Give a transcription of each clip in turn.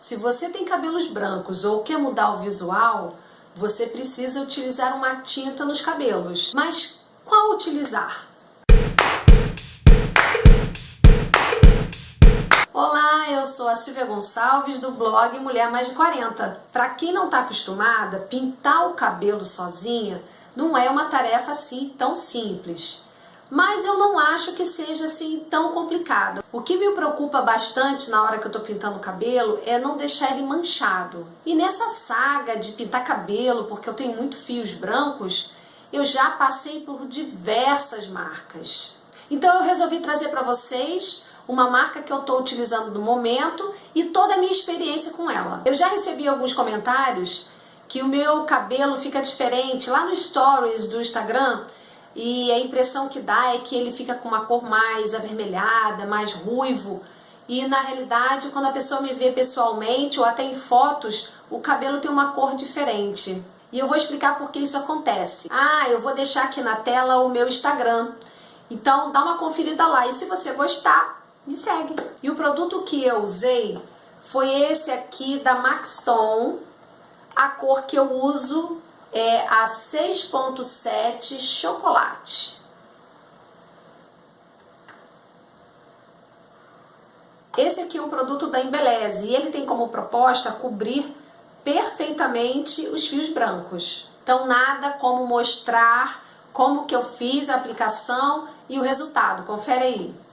Se você tem cabelos brancos ou quer mudar o visual, você precisa utilizar uma tinta nos cabelos. Mas qual utilizar? Olá, eu sou a Silvia Gonçalves do blog Mulher Mais de 40. Para quem não está acostumada, pintar o cabelo sozinha não é uma tarefa assim tão simples mas eu não acho que seja assim tão complicado. O que me preocupa bastante na hora que eu tô pintando o cabelo é não deixar ele manchado. E nessa saga de pintar cabelo, porque eu tenho muito fios brancos, eu já passei por diversas marcas. Então eu resolvi trazer para vocês uma marca que eu estou utilizando no momento e toda a minha experiência com ela. Eu já recebi alguns comentários que o meu cabelo fica diferente lá no stories do Instagram e a impressão que dá é que ele fica com uma cor mais avermelhada, mais ruivo. E na realidade, quando a pessoa me vê pessoalmente ou até em fotos, o cabelo tem uma cor diferente. E eu vou explicar por que isso acontece. Ah, eu vou deixar aqui na tela o meu Instagram. Então dá uma conferida lá e se você gostar, me segue. E o produto que eu usei foi esse aqui da Maxton, a cor que eu uso é a 6.7 chocolate. Esse aqui é um produto da Embeleze e ele tem como proposta cobrir perfeitamente os fios brancos. Então nada como mostrar como que eu fiz a aplicação e o resultado. Confere aí.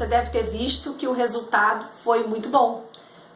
Você deve ter visto que o resultado foi muito bom.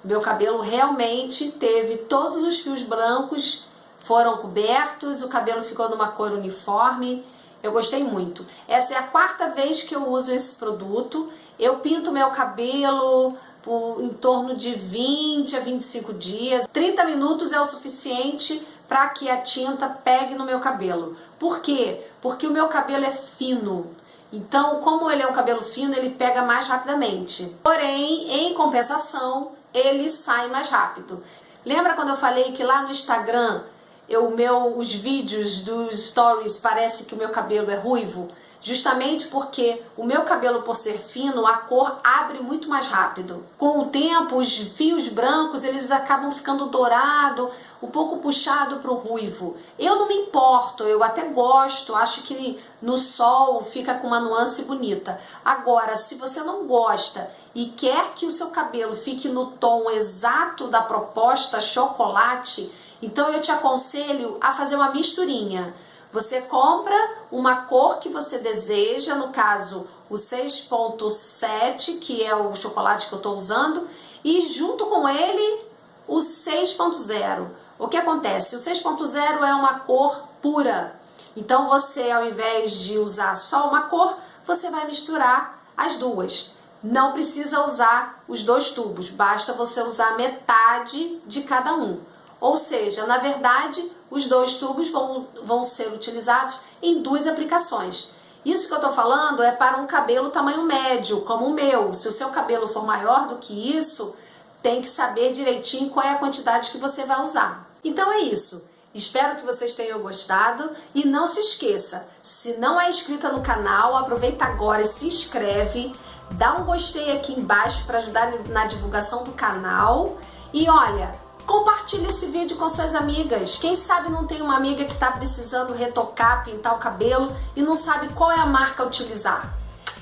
Meu cabelo realmente teve todos os fios brancos foram cobertos, o cabelo ficou numa cor uniforme Eu gostei muito. Essa é a quarta vez que eu uso esse produto. Eu pinto meu cabelo por em torno de 20 a 25 dias. 30 minutos é o suficiente para que a tinta pegue no meu cabelo. Por quê? Porque o meu cabelo é fino. Então, como ele é um cabelo fino, ele pega mais rapidamente. Porém, em compensação, ele sai mais rápido. Lembra quando eu falei que lá no Instagram, eu, meu, os vídeos dos stories parece que o meu cabelo é ruivo? Justamente porque o meu cabelo, por ser fino, a cor abre muito mais rápido. Com o tempo, os fios brancos eles acabam ficando dourado, um pouco puxado para o ruivo. Eu não me importo, eu até gosto, acho que no sol fica com uma nuance bonita. Agora, se você não gosta e quer que o seu cabelo fique no tom exato da proposta chocolate, então eu te aconselho a fazer uma misturinha. Você compra uma cor que você deseja, no caso o 6.7, que é o chocolate que eu estou usando, e junto com ele o 6.0. O que acontece? O 6.0 é uma cor pura. Então você, ao invés de usar só uma cor, você vai misturar as duas. Não precisa usar os dois tubos, basta você usar metade de cada um. Ou seja, na verdade, os dois tubos vão, vão ser utilizados em duas aplicações. Isso que eu estou falando é para um cabelo tamanho médio, como o meu. Se o seu cabelo for maior do que isso, tem que saber direitinho qual é a quantidade que você vai usar. Então é isso. Espero que vocês tenham gostado e não se esqueça, se não é inscrita no canal, aproveita agora e se inscreve, dá um gostei aqui embaixo para ajudar na divulgação do canal e olha, Compartilhe esse vídeo com suas amigas. Quem sabe não tem uma amiga que está precisando retocar, pintar o cabelo e não sabe qual é a marca a utilizar.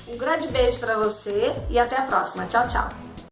Um grande beijo para você e até a próxima. Tchau, tchau.